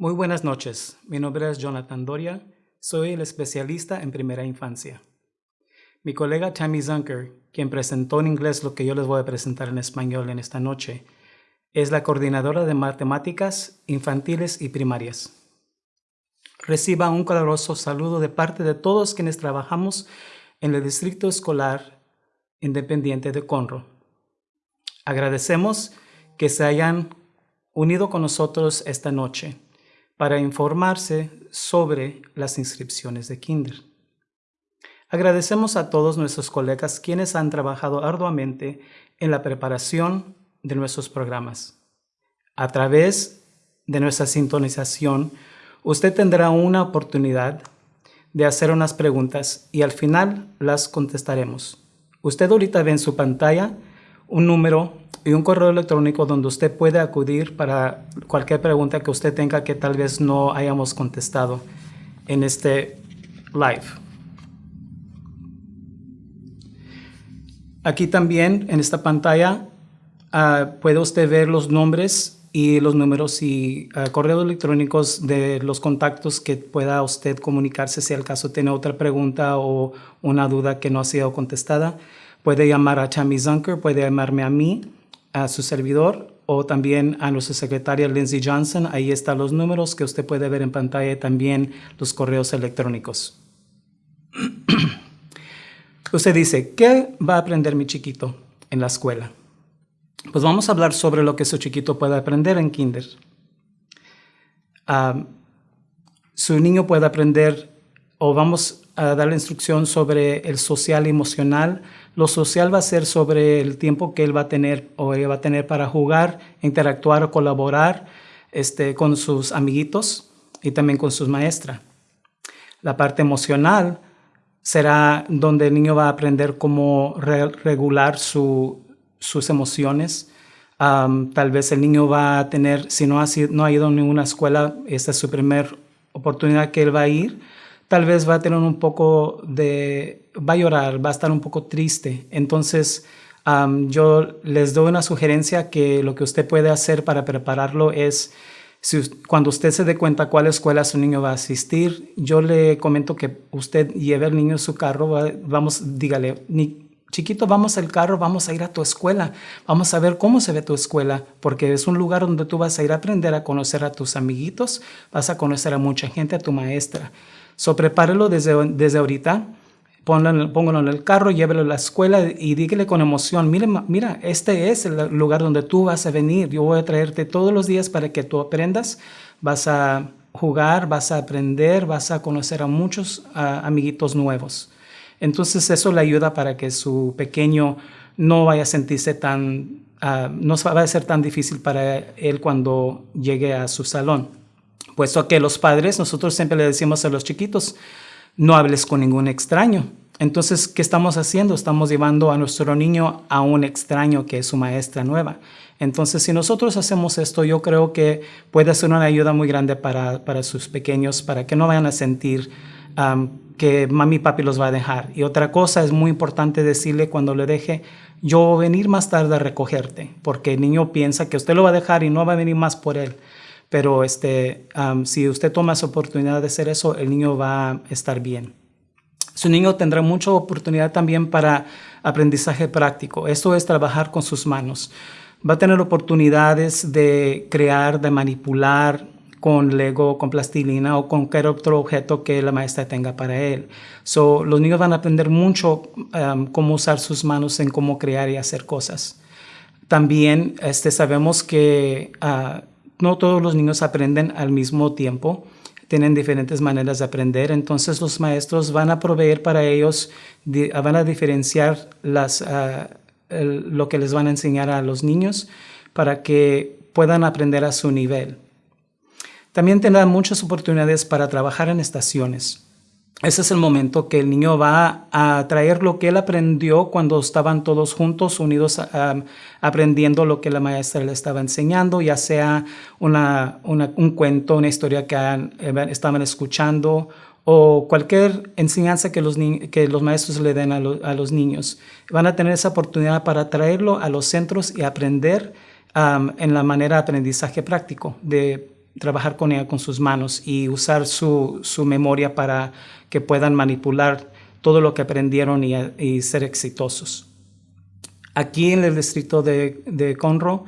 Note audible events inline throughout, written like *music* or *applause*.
Muy buenas noches. Mi nombre es Jonathan Doria. Soy el especialista en primera infancia. Mi colega Tammy Zunker, quien presentó en inglés lo que yo les voy a presentar en español en esta noche, es la coordinadora de matemáticas infantiles y primarias. Reciba un caluroso saludo de parte de todos quienes trabajamos en el Distrito Escolar Independiente de Conroe. Agradecemos que se hayan unido con nosotros esta noche para informarse sobre las inscripciones de Kinder. Agradecemos a todos nuestros colegas quienes han trabajado arduamente en la preparación de nuestros programas. A través de nuestra sintonización, usted tendrá una oportunidad de hacer unas preguntas y al final las contestaremos. Usted ahorita ve en su pantalla un número y un correo electrónico donde usted puede acudir para cualquier pregunta que usted tenga que tal vez no hayamos contestado en este live. Aquí también en esta pantalla uh, puede usted ver los nombres y los números y uh, correos electrónicos de los contactos que pueda usted comunicarse si al caso tiene otra pregunta o una duda que no ha sido contestada. Puede llamar a Tammy Zunker, puede llamarme a mí, a su servidor o también a nuestra secretaria Lindsay Johnson. Ahí están los números que usted puede ver en pantalla también los correos electrónicos. *clears throat* usted dice, ¿qué va a aprender mi chiquito en la escuela? Pues vamos a hablar sobre lo que su chiquito puede aprender en kinder. Uh, su niño puede aprender o vamos a darle instrucción sobre el social y emocional. Lo social va a ser sobre el tiempo que él va a tener o ella va a tener para jugar, interactuar o colaborar este, con sus amiguitos y también con sus maestras. La parte emocional será donde el niño va a aprender cómo regular sus emociones. tal vez el niño va a tener, si no ha, no ha ido a ninguna escuela, esta es su primera oportunidad que él va a ir, tal vez va a tener un poco de, va a llorar, va a estar un poco triste. Entonces, yo les doy una sugerencia que lo que usted puede hacer para prepararlo es, si, cuando usted se dé cuenta cuál escuela su niño va a asistir, yo le comento que usted lleve al niño en su carro, vamos, dígale, chiquito, vamos al carro, vamos a ir a tu escuela, vamos a ver cómo se ve tu escuela, porque es un lugar donde tú vas a ir a aprender a conocer a tus amiguitos, vas a conocer a mucha gente, a tu maestra. So, prepárelo desde, desde ahorita, póngalo, en el carro, llévelo a la escuela y dígale con emoción, mira, mira, este es el lugar donde tú vas a venir, yo voy a traerte todos los días para que tú aprendas, vas a jugar, vas a aprender, vas a conocer a muchos amiguitos nuevos. Entonces eso le ayuda para que su pequeño no vaya a sentirse tan, uh, no va a ser tan difícil para él cuando llegue a su salón. Puesto que los padres, nosotros siempre le decimos a los chiquitos, no hables con ningún extraño. Entonces, ¿qué estamos haciendo? Estamos llevando a nuestro niño a un extraño que es su maestra nueva. Entonces, si nosotros hacemos esto, yo creo que puede ser una ayuda muy grande para, para sus pequeños, para que no vayan a sentir que mami y papi los va a dejar. Y otra cosa es muy importante decirle cuando le deje, yo voy a venir más tarde a recogerte, porque el niño piensa que usted lo va a dejar y no va a venir más por él. Pero este, si usted toma esa oportunidad de hacer eso, el niño va a estar bien. Su niño tendrá mucha oportunidad también para aprendizaje práctico. Esto es trabajar con sus manos. Va a tener oportunidades de crear, de manipular con Lego, con plastilina o con cualquier otro objeto que la maestra tenga para él. So, los niños van a aprender mucho cómo usar sus manos en cómo crear y hacer cosas. También este, sabemos que uh, no todos los niños aprenden al mismo tiempo, tienen diferentes maneras de aprender, entonces los maestros van a proveer para ellos, van a diferenciar las, ah, lo que les van a enseñar a los niños para que puedan aprender a su nivel. También tendrán muchas oportunidades para trabajar en estaciones. Ese es el momento que el niño va a traer lo que él aprendió cuando estaban todos juntos, unidos, aprendiendo lo que la maestra le estaba enseñando, ya sea una, un cuento, una historia que eh, estaban escuchando o cualquier enseñanza que los, que los maestros le den a, a, los niños. Van a tener esa oportunidad para traerlo a los centros y aprender en la manera de aprendizaje práctico, de trabajar con ella con sus manos y usar su, su memoria para que puedan manipular todo lo que aprendieron y, ser exitosos. Aquí en el distrito de, de Conroe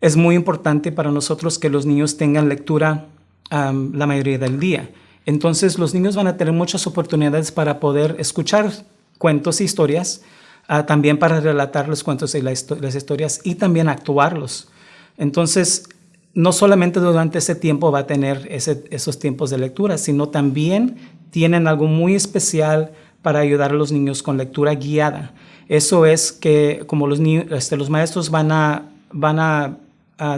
es muy importante para nosotros que los niños tengan lectura la mayoría del día. Entonces los niños van a tener muchas oportunidades para poder escuchar cuentos e historias, uh, también para relatar los cuentos y las historias y también actuarlos. Entonces, no solamente durante ese tiempo va a tener esos tiempos de lectura, sino también tienen algo muy especial para ayudar a los niños con lectura guiada. Eso es que como los, este, los maestros van a,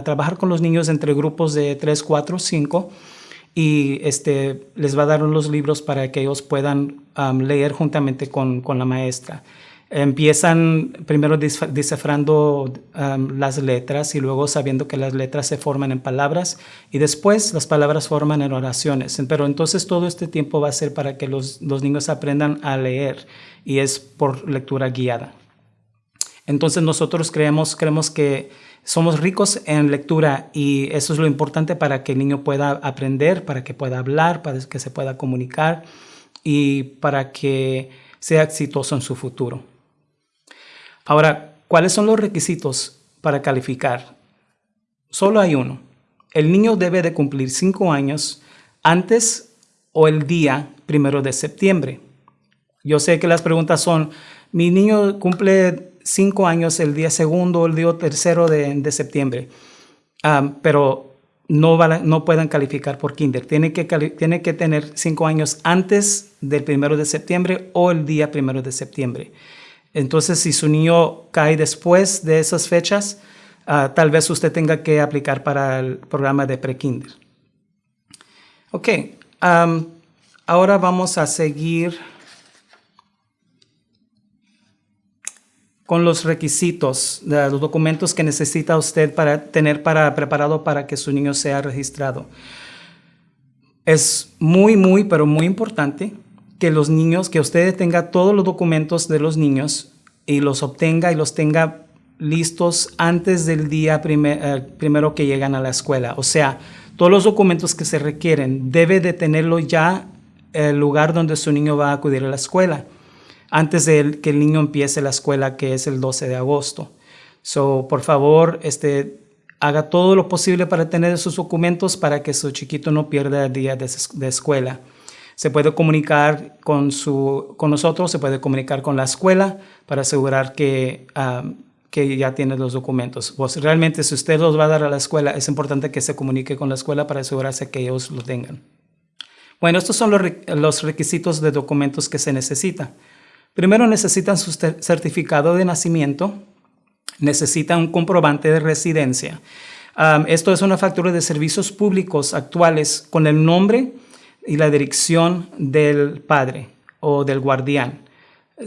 trabajar con los niños entre grupos de 3, 4, 5 y este, les va a dar unos libros para que ellos puedan leer juntamente con, la maestra. Empiezan primero descifrando um, las letras y luego sabiendo que las letras se forman en palabras y después las palabras forman en oraciones. Pero entonces todo este tiempo va a ser para que los, los niños aprendan a leer y es por lectura guiada. Entonces nosotros creemos, creemos que somos ricos en lectura y eso es lo importante para que el niño pueda aprender, para que pueda hablar, para que se pueda comunicar y para que sea exitoso en su futuro. Ahora, ¿cuáles son los requisitos para calificar? Solo hay uno. El niño debe de cumplir cinco años antes o el día primero de septiembre. Yo sé que las preguntas son, mi niño cumple cinco años el día segundo o el día tercero de, septiembre, pero no, no puedan calificar por kinder. Tiene que, tiene que tener cinco años antes del primero de septiembre o el día primero de septiembre. Entonces, si su niño cae después de esas fechas, ah, tal vez usted tenga que aplicar para el programa de pre-kinder. Ok, ahora vamos a seguir con los requisitos, los documentos que necesita usted para tener para, preparado para que su niño sea registrado. Es muy, muy, pero muy importante que los niños, que usted tenga todos los documentos de los niños y los obtenga y los tenga listos antes del día eh, primero que llegan a la escuela. O sea, todos los documentos que se requieren debe de tenerlo ya el lugar donde su niño va a acudir a la escuela antes de que el niño empiece la escuela, que es el 12 de agosto. So, por favor, este, haga todo lo posible para tener esos documentos para que su chiquito no pierda el día de, escuela. Se puede comunicar con, su, con nosotros, se puede comunicar con la escuela para asegurar que, um, que ya tiene los documentos. Pues realmente, si usted los va a dar a la escuela, es importante que se comunique con la escuela para asegurarse que ellos lo tengan. Bueno, estos son los, los requisitos de documentos que se necesitan. Primero necesitan su certificado de nacimiento, necesitan un comprobante de residencia. esto es una factura de servicios públicos actuales con el nombre y la dirección del padre o del guardián.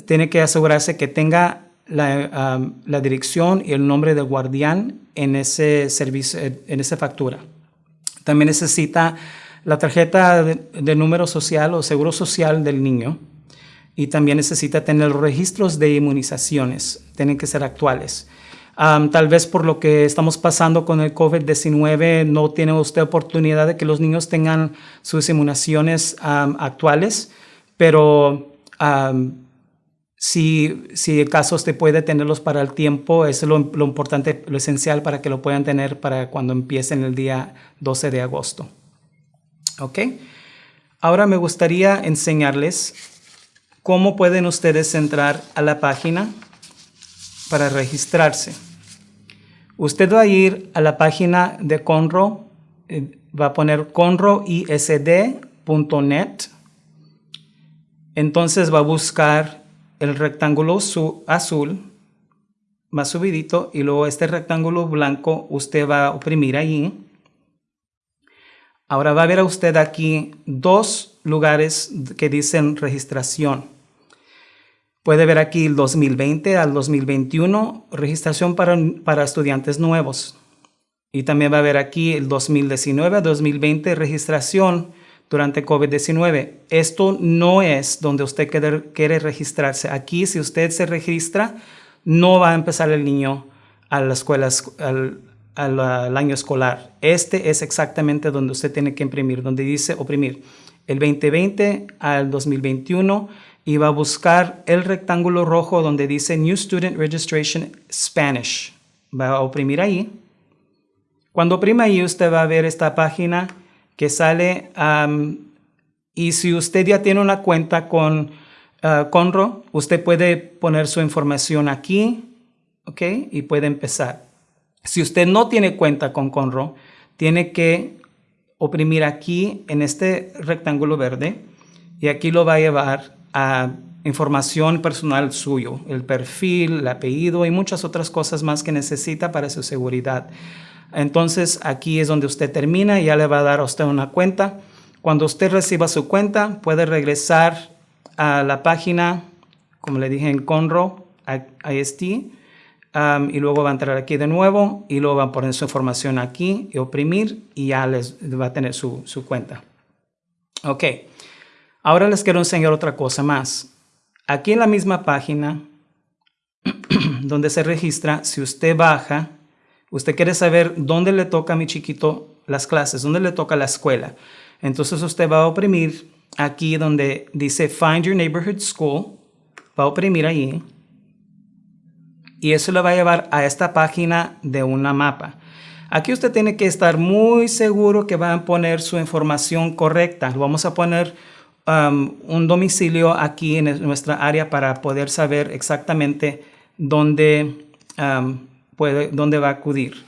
Tiene que asegurarse que tenga la, dirección y el nombre del guardián en ese servicio, en esa factura. También necesita la tarjeta de número social o seguro social del niño, y también necesita tener registros de inmunizaciones, tienen que ser actuales. Tal vez por lo que estamos pasando con el COVID-19 no tiene usted oportunidad de que los niños tengan sus inmunizaciones actuales, pero si, si el caso usted puede tenerlos para el tiempo, eso es lo, lo, importante, lo esencial para que lo puedan tener para cuando empiecen el día 12 de agosto. ¿Ok? Ahora me gustaría enseñarles ¿Cómo pueden ustedes entrar a la página para registrarse? Usted va a ir a la página de Conro, eh, va a poner conroisd.net. Entonces va a buscar el rectángulo azul más subidito y luego este rectángulo blanco usted va a oprimir ahí. Ahora va a ver a usted aquí dos lugares que dicen registración. Puede ver aquí el 2020 al 2021, registración para, para estudiantes nuevos. Y también va a ver aquí el 2019 2020, registración durante COVID-19. Esto no es donde usted quiere, quiere, registrarse. Aquí, si usted se registra, no va a empezar el niño a la escuela, al, al año escolar. Este es exactamente donde usted tiene que imprimir, donde dice oprimir el 2020 al 2021 y va a buscar el rectángulo rojo donde dice New Student Registration Spanish. Va a oprimir ahí. Cuando oprima ahí, usted va a ver esta página que sale y si usted ya tiene una cuenta con uh, Conro, usted puede poner su información aquí, ¿ok? Y puede empezar. Si usted no tiene cuenta con Conro, tiene que oprimir aquí en este rectángulo verde y aquí lo va a llevar a información personal suyo, el perfil, el apellido y muchas otras cosas más que necesita para su seguridad. Entonces aquí es donde usted termina y ya le va a dar a usted una cuenta. Cuando usted reciba su cuenta, puede regresar a la página, como le dije en Conro, IST, um, y luego va a entrar aquí de nuevo y luego va a poner su información aquí y oprimir y ya les va a tener su, su cuenta. Ok, ahora les quiero enseñar otra cosa más. Aquí en la misma página *clears throat* donde se registra, si usted baja, usted quiere saber dónde le toca a mi chiquito las clases, dónde le toca la escuela. Entonces usted va a oprimir aquí donde dice Find Your Neighborhood School, va a oprimir ahí y eso le va a llevar a esta página de una mapa. Aquí usted tiene que estar muy seguro que va a poner su información correcta. Vamos a poner un domicilio aquí en nuestra área para poder saber exactamente dónde, puede, dónde va a acudir.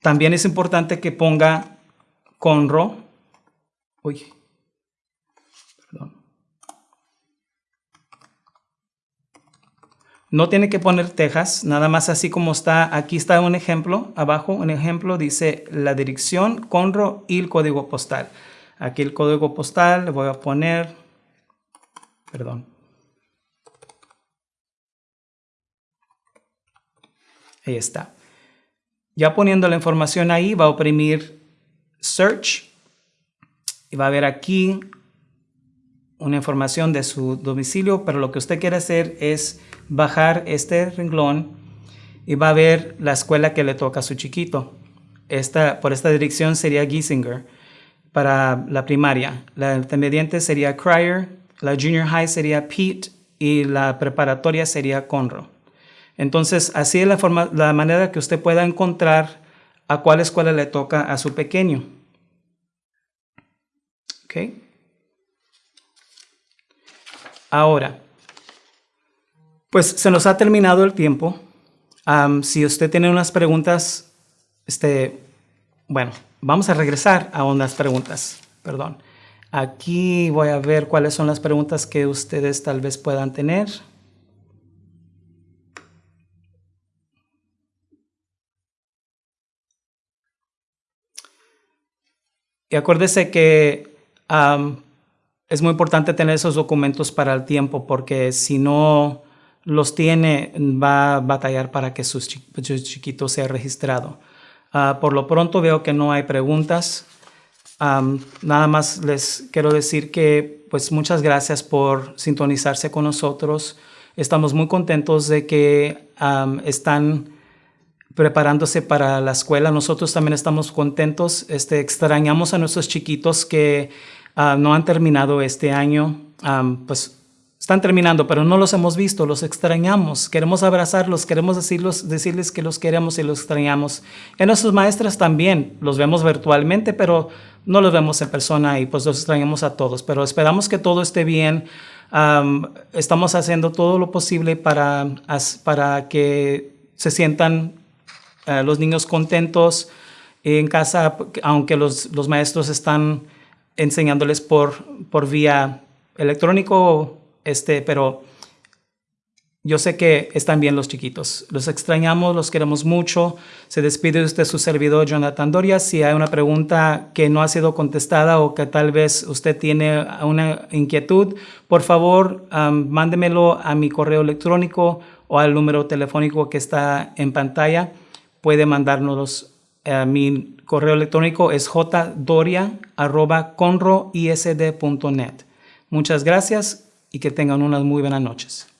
También es importante que ponga Conro. Uy, No tiene que poner Texas, nada más así como está. Aquí está un ejemplo, abajo un ejemplo, dice la dirección, Conro y el código postal. Aquí el código postal le voy a poner, perdón. Ahí está. Ya poniendo la información ahí, va a oprimir Search y va a ver aquí una información de su domicilio, pero lo que usted quiere hacer es bajar este renglón y va a ver la escuela que le toca a su chiquito. Esta, por esta dirección sería Giesinger para la primaria. La intermediante sería Cryer, la junior high sería Pete y la preparatoria sería Conroe. Entonces, así es la, forma, la manera que usted pueda encontrar a cuál escuela le toca a su pequeño. ¿Okay? Ahora, pues se nos ha terminado el tiempo. si usted tiene unas preguntas, este, bueno, vamos a regresar a unas preguntas, perdón. Aquí voy a ver cuáles son las preguntas que ustedes tal vez puedan tener. Y acuérdese que es muy importante tener esos documentos para el tiempo porque si no los tiene, va a batallar para que su, chiquito sea registrado. Ah, por lo pronto veo que no hay preguntas. nada más les quiero decir que pues muchas gracias por sintonizarse con nosotros. Estamos muy contentos de que están preparándose para la escuela. Nosotros también estamos contentos. Este, extrañamos a nuestros chiquitos que Ah, no han terminado este año, pues están terminando, pero no los hemos visto, los extrañamos, queremos abrazarlos, queremos decirlos, decirles que los queremos y los extrañamos. En nuestras maestras también, los vemos virtualmente, pero no los vemos en persona y pues los extrañamos a todos, pero esperamos que todo esté bien. estamos haciendo todo lo posible para, para que se sientan eh, los niños contentos en casa, aunque los, los maestros están enseñándoles por, por vía electrónico, este, pero yo sé que están bien los chiquitos. Los extrañamos, los queremos mucho. Se despide usted su servidor Jonathan Doria. Si hay una pregunta que no ha sido contestada o que tal vez usted tiene una inquietud, por favor, mándemelo a mi correo electrónico o al número telefónico que está en pantalla. Puede mandárnoslos a mi correo electrónico es jdoria.conroisd.net. Muchas gracias y que tengan unas muy buenas noches.